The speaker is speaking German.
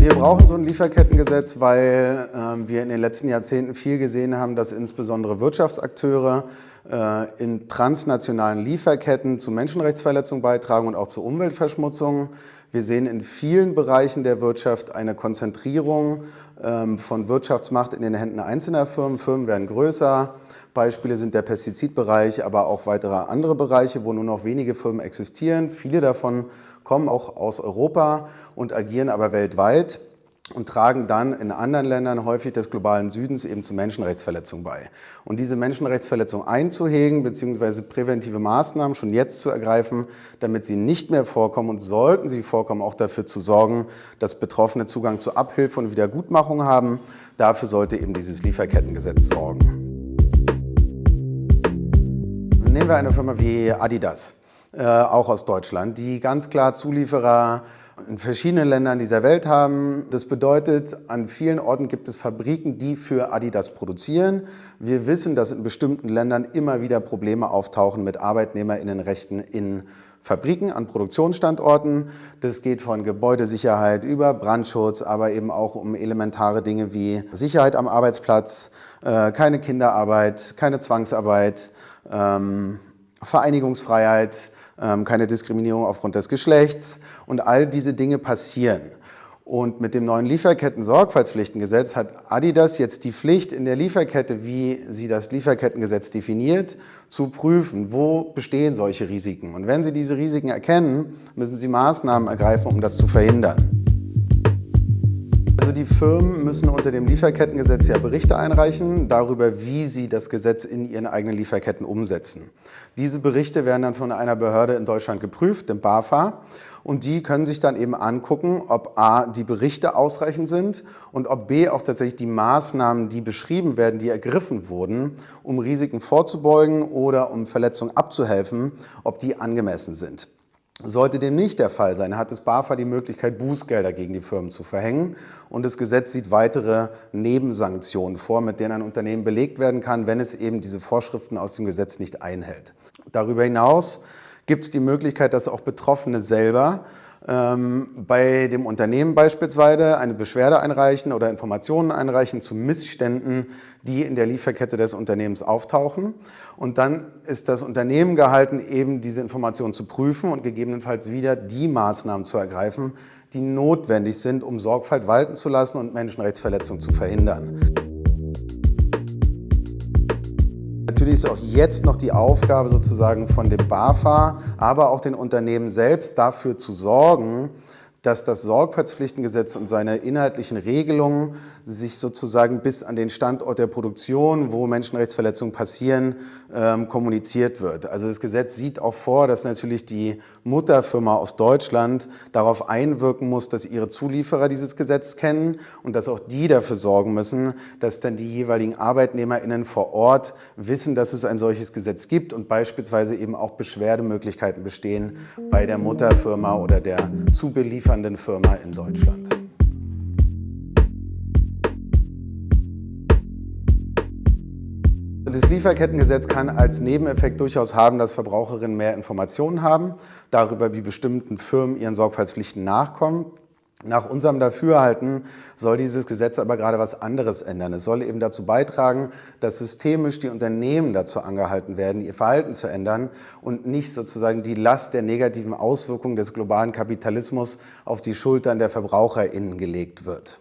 Wir brauchen so ein Lieferkettengesetz, weil äh, wir in den letzten Jahrzehnten viel gesehen haben, dass insbesondere Wirtschaftsakteure äh, in transnationalen Lieferketten zu Menschenrechtsverletzungen beitragen und auch zu Umweltverschmutzungen. Wir sehen in vielen Bereichen der Wirtschaft eine Konzentrierung ähm, von Wirtschaftsmacht in den Händen einzelner Firmen. Firmen werden größer. Beispiele sind der Pestizidbereich, aber auch weitere andere Bereiche, wo nur noch wenige Firmen existieren. Viele davon kommen auch aus Europa und agieren aber weltweit und tragen dann in anderen Ländern häufig des globalen Südens eben zu Menschenrechtsverletzungen bei. Und diese Menschenrechtsverletzungen einzuhegen bzw. präventive Maßnahmen schon jetzt zu ergreifen, damit sie nicht mehr vorkommen und sollten sie vorkommen, auch dafür zu sorgen, dass Betroffene Zugang zu Abhilfe und Wiedergutmachung haben. Dafür sollte eben dieses Lieferkettengesetz sorgen. Nehmen wir eine Firma wie Adidas. Äh, auch aus Deutschland, die ganz klar Zulieferer in verschiedenen Ländern dieser Welt haben. Das bedeutet, an vielen Orten gibt es Fabriken, die für Adidas produzieren. Wir wissen, dass in bestimmten Ländern immer wieder Probleme auftauchen mit Arbeitnehmerinnenrechten in Fabriken, an Produktionsstandorten. Das geht von Gebäudesicherheit über Brandschutz, aber eben auch um elementare Dinge wie Sicherheit am Arbeitsplatz, äh, keine Kinderarbeit, keine Zwangsarbeit, ähm, Vereinigungsfreiheit, keine Diskriminierung aufgrund des Geschlechts und all diese Dinge passieren. Und mit dem neuen Lieferketten-Sorgfaltspflichtengesetz hat Adidas jetzt die Pflicht in der Lieferkette, wie sie das Lieferkettengesetz definiert, zu prüfen, wo bestehen solche Risiken. Und wenn sie diese Risiken erkennen, müssen sie Maßnahmen ergreifen, um das zu verhindern. Also die Firmen müssen unter dem Lieferkettengesetz ja Berichte einreichen darüber, wie sie das Gesetz in ihren eigenen Lieferketten umsetzen. Diese Berichte werden dann von einer Behörde in Deutschland geprüft, dem BAFA. Und die können sich dann eben angucken, ob A, die Berichte ausreichend sind und ob B, auch tatsächlich die Maßnahmen, die beschrieben werden, die ergriffen wurden, um Risiken vorzubeugen oder um Verletzungen abzuhelfen, ob die angemessen sind. Sollte dem nicht der Fall sein, hat das BAFA die Möglichkeit, Bußgelder gegen die Firmen zu verhängen. Und das Gesetz sieht weitere Nebensanktionen vor, mit denen ein Unternehmen belegt werden kann, wenn es eben diese Vorschriften aus dem Gesetz nicht einhält. Darüber hinaus gibt es die Möglichkeit, dass auch Betroffene selber bei dem Unternehmen beispielsweise eine Beschwerde einreichen oder Informationen einreichen zu Missständen, die in der Lieferkette des Unternehmens auftauchen. Und dann ist das Unternehmen gehalten, eben diese Informationen zu prüfen und gegebenenfalls wieder die Maßnahmen zu ergreifen, die notwendig sind, um Sorgfalt walten zu lassen und Menschenrechtsverletzungen zu verhindern. Natürlich ist auch jetzt noch die Aufgabe sozusagen von dem BAFA, aber auch den Unternehmen selbst dafür zu sorgen, dass das Sorgfaltspflichtengesetz und seine inhaltlichen Regelungen sich sozusagen bis an den Standort der Produktion, wo Menschenrechtsverletzungen passieren, ähm, kommuniziert wird. Also das Gesetz sieht auch vor, dass natürlich die Mutterfirma aus Deutschland darauf einwirken muss, dass ihre Zulieferer dieses Gesetz kennen und dass auch die dafür sorgen müssen, dass dann die jeweiligen ArbeitnehmerInnen vor Ort wissen, dass es ein solches Gesetz gibt und beispielsweise eben auch Beschwerdemöglichkeiten bestehen bei der Mutterfirma oder der zuliefernden Firma in Deutschland. Das Lieferkettengesetz kann als Nebeneffekt durchaus haben, dass Verbraucherinnen mehr Informationen haben darüber, wie bestimmten Firmen ihren Sorgfaltspflichten nachkommen. Nach unserem Dafürhalten soll dieses Gesetz aber gerade was anderes ändern. Es soll eben dazu beitragen, dass systemisch die Unternehmen dazu angehalten werden, ihr Verhalten zu ändern und nicht sozusagen die Last der negativen Auswirkungen des globalen Kapitalismus auf die Schultern der VerbraucherInnen gelegt wird.